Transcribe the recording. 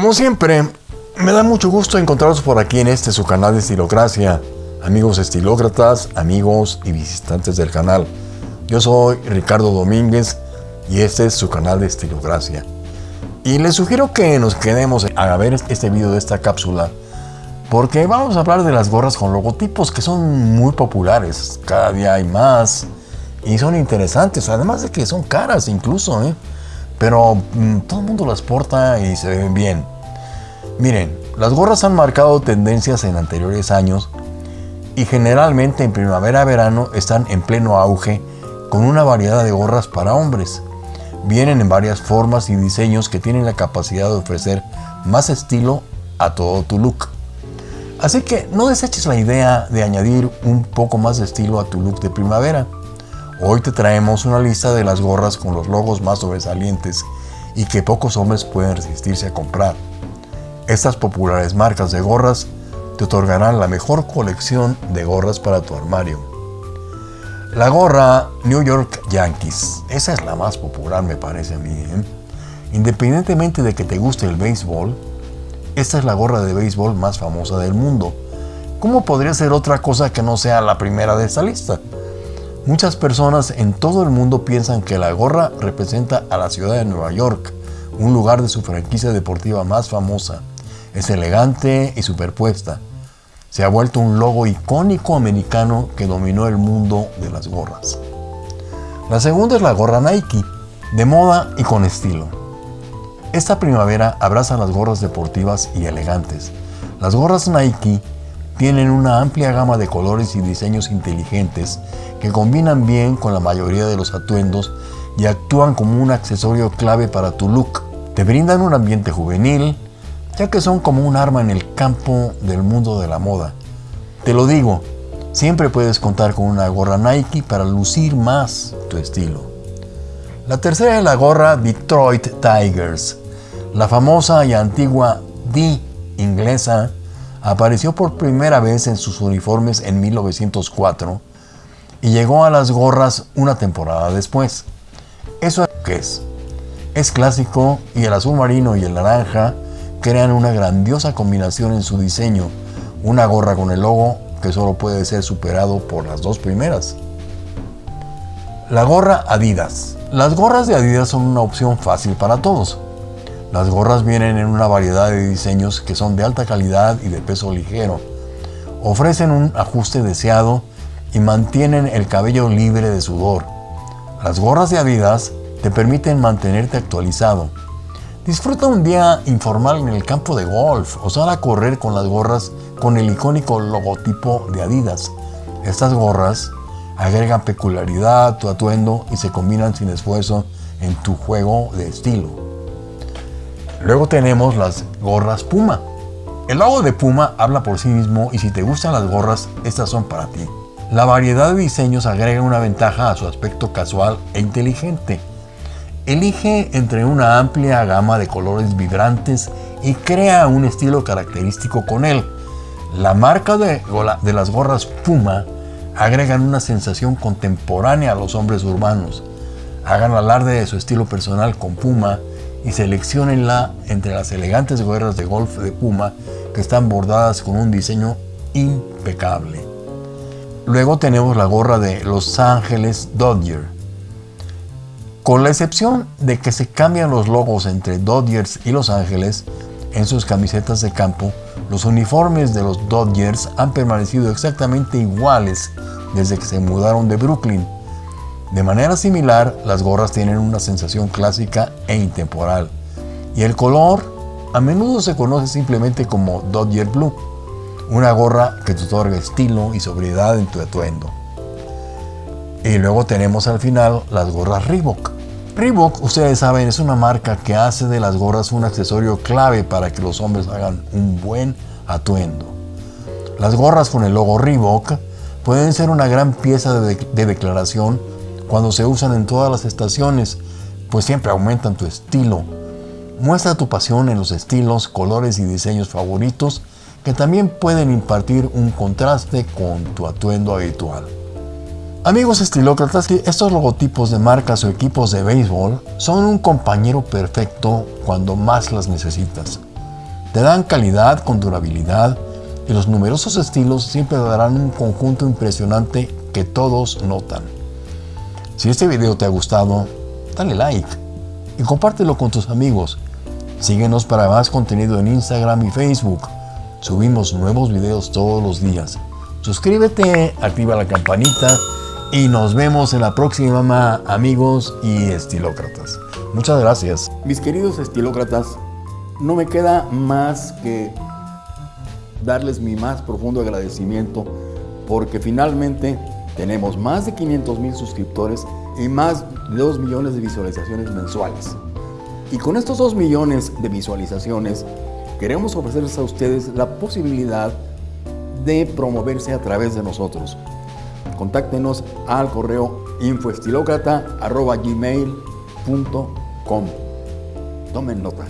Como siempre, me da mucho gusto encontraros por aquí en este su canal de Estilocracia. Amigos estilócratas, amigos y visitantes del canal. Yo soy Ricardo Domínguez y este es su canal de Estilocracia. Y les sugiero que nos quedemos a ver este video de esta cápsula porque vamos a hablar de las gorras con logotipos que son muy populares. Cada día hay más y son interesantes, además de que son caras incluso, ¿eh? Pero mm, todo el mundo las porta y se ven bien. Miren, las gorras han marcado tendencias en anteriores años y generalmente en primavera-verano están en pleno auge con una variedad de gorras para hombres. Vienen en varias formas y diseños que tienen la capacidad de ofrecer más estilo a todo tu look. Así que no deseches la idea de añadir un poco más de estilo a tu look de primavera. Hoy te traemos una lista de las gorras con los logos más sobresalientes y que pocos hombres pueden resistirse a comprar. Estas populares marcas de gorras te otorgarán la mejor colección de gorras para tu armario. La gorra New York Yankees, esa es la más popular me parece a mí. ¿eh? Independientemente de que te guste el béisbol, esta es la gorra de béisbol más famosa del mundo. ¿Cómo podría ser otra cosa que no sea la primera de esta lista? Muchas personas en todo el mundo piensan que la gorra representa a la ciudad de Nueva York, un lugar de su franquicia deportiva más famosa. Es elegante y superpuesta. Se ha vuelto un logo icónico americano que dominó el mundo de las gorras. La segunda es la gorra Nike, de moda y con estilo. Esta primavera abraza las gorras deportivas y elegantes. Las gorras Nike tienen una amplia gama de colores y diseños inteligentes que combinan bien con la mayoría de los atuendos y actúan como un accesorio clave para tu look. Te brindan un ambiente juvenil, ya que son como un arma en el campo del mundo de la moda. Te lo digo, siempre puedes contar con una gorra Nike para lucir más tu estilo. La tercera es la gorra Detroit Tigers. La famosa y antigua D inglesa apareció por primera vez en sus uniformes en 1904 y llegó a las gorras una temporada después. ¿Eso qué es? Es clásico y el azul marino y el naranja crean una grandiosa combinación en su diseño, una gorra con el logo que solo puede ser superado por las dos primeras. La gorra Adidas. Las gorras de Adidas son una opción fácil para todos. Las gorras vienen en una variedad de diseños que son de alta calidad y de peso ligero. Ofrecen un ajuste deseado y mantienen el cabello libre de sudor. Las gorras de Adidas te permiten mantenerte actualizado, Disfruta un día informal en el campo de golf o sal a correr con las gorras con el icónico logotipo de Adidas. Estas gorras agregan peculiaridad a tu atuendo y se combinan sin esfuerzo en tu juego de estilo. Luego tenemos las gorras Puma. El logo de Puma habla por sí mismo y si te gustan las gorras, estas son para ti. La variedad de diseños agrega una ventaja a su aspecto casual e inteligente. Elige entre una amplia gama de colores vibrantes y crea un estilo característico con él. La marca de, las gorras Puma agregan una sensación contemporánea a los hombres urbanos. Hagan alarde de su estilo personal con Puma y seleccionenla entre las elegantes gorras de golf de Puma que están bordadas con un diseño impecable. Luego tenemos la gorra de Los Ángeles Dodger con la excepción de que se cambian los logos entre Dodgers y Los Ángeles en sus camisetas de campo, los uniformes de los Dodgers han permanecido exactamente iguales desde que se mudaron de Brooklyn. De manera similar, las gorras tienen una sensación clásica e intemporal, y el color a menudo se conoce simplemente como Dodger Blue, una gorra que te otorga estilo y sobriedad en tu atuendo. Y luego tenemos al final las gorras Reebok. Reebok, ustedes saben, es una marca que hace de las gorras un accesorio clave para que los hombres hagan un buen atuendo. Las gorras con el logo Reebok pueden ser una gran pieza de, de declaración cuando se usan en todas las estaciones, pues siempre aumentan tu estilo. Muestra tu pasión en los estilos, colores y diseños favoritos que también pueden impartir un contraste con tu atuendo habitual. Amigos estilócratas, estos logotipos de marcas o equipos de béisbol son un compañero perfecto cuando más las necesitas. Te dan calidad con durabilidad y los numerosos estilos siempre darán un conjunto impresionante que todos notan. Si este video te ha gustado, dale like y compártelo con tus amigos. Síguenos para más contenido en Instagram y Facebook. Subimos nuevos videos todos los días. Suscríbete, activa la campanita y nos vemos en la próxima, amigos y estilócratas. Muchas gracias. Mis queridos estilócratas, no me queda más que darles mi más profundo agradecimiento porque finalmente tenemos más de 500 mil suscriptores y más de 2 millones de visualizaciones mensuales. Y con estos 2 millones de visualizaciones queremos ofrecerles a ustedes la posibilidad de promoverse a través de nosotros. Contáctenos al correo infoestilócrata.gmail.com Tomen nota.